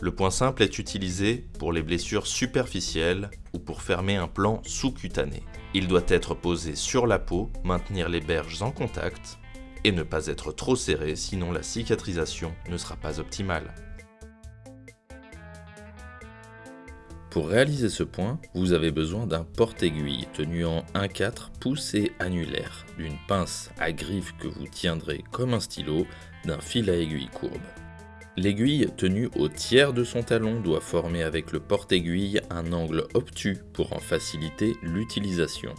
Le point simple est utilisé pour les blessures superficielles ou pour fermer un plan sous-cutané. Il doit être posé sur la peau, maintenir les berges en contact et ne pas être trop serré sinon la cicatrisation ne sera pas optimale. Pour réaliser ce point, vous avez besoin d'un porte-aiguille tenu en 1-4 pouce annulaire, d'une pince à griffe que vous tiendrez comme un stylo, d'un fil à aiguille courbe. L'aiguille tenue au tiers de son talon doit former avec le porte-aiguille un angle obtus pour en faciliter l'utilisation.